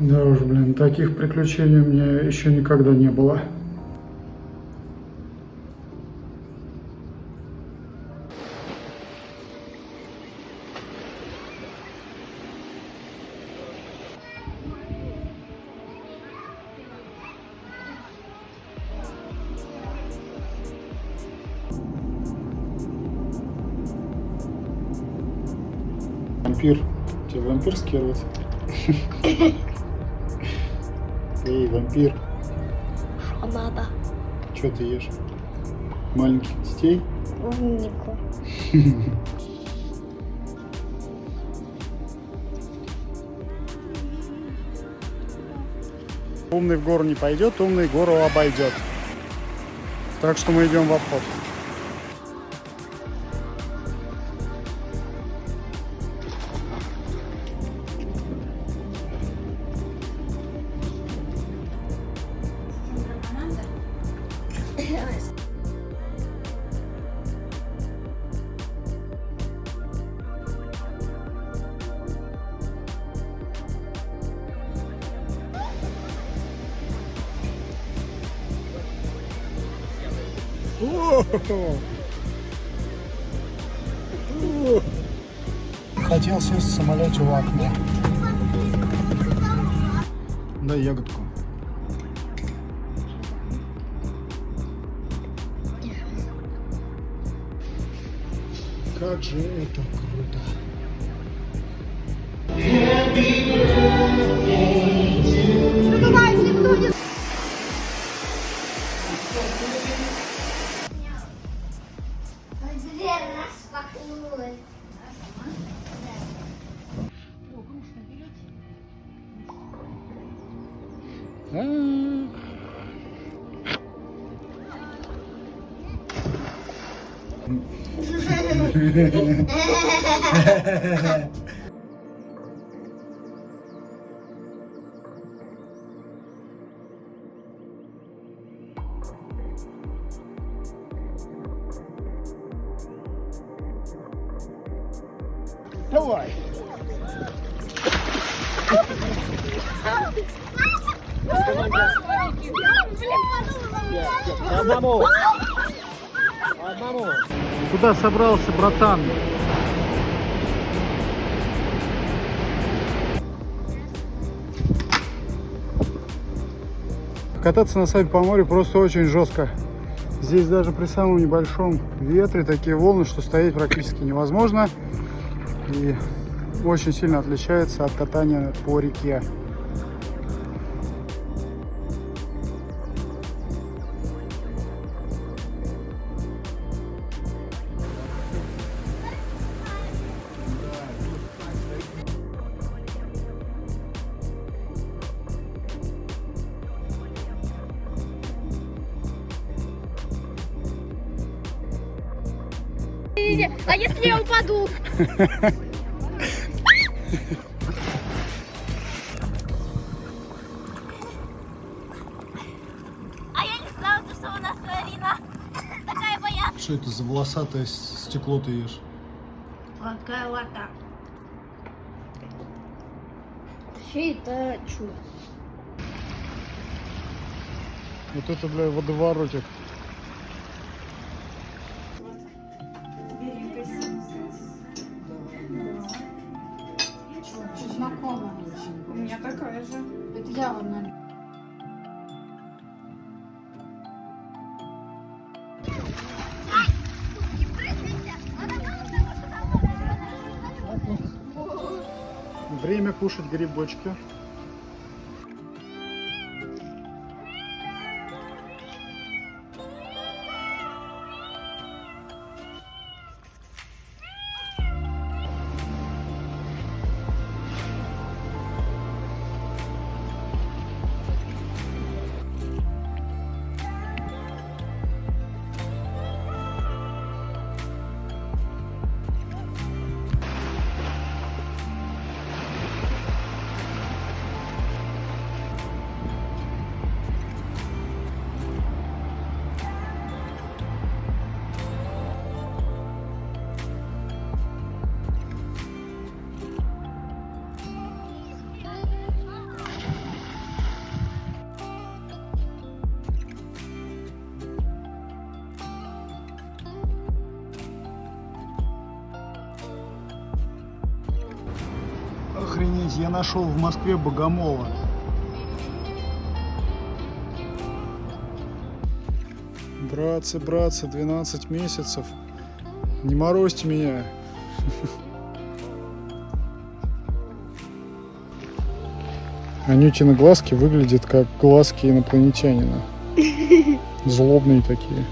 Да уж, блин, таких приключений у меня еще никогда не было. Вампир. Тебе вампир скидывать? Эй, вампир, Что надо? что ты ешь? Маленьких детей? Умнику. Умный в гору не пойдет, умный гору обойдет. Так что мы идем в обход. Хотел сесть в самолете в окне. Дай ягодку. Как же это круто. Don't worry. Vamos. Vamos. Куда собрался, братан? Кататься на сайт по морю просто очень жестко. Здесь даже при самом небольшом ветре такие волны, что стоять практически невозможно. И очень сильно отличается от катания по реке. А если я упаду? А я не знала, что у нас Арина такая моя. Что это за волосатое стекло ты ешь? Какая вода. Вообще это чудо. Вот это, бля, водоворотик. Меня такая же. Это я вам, наверное. Время кушать грибочки. Охренеть, я нашел в Москве богомола. Братцы, братцы, 12 месяцев. Не морозьте меня. Анютины глазки выглядят как глазки инопланетянина. Злобные такие.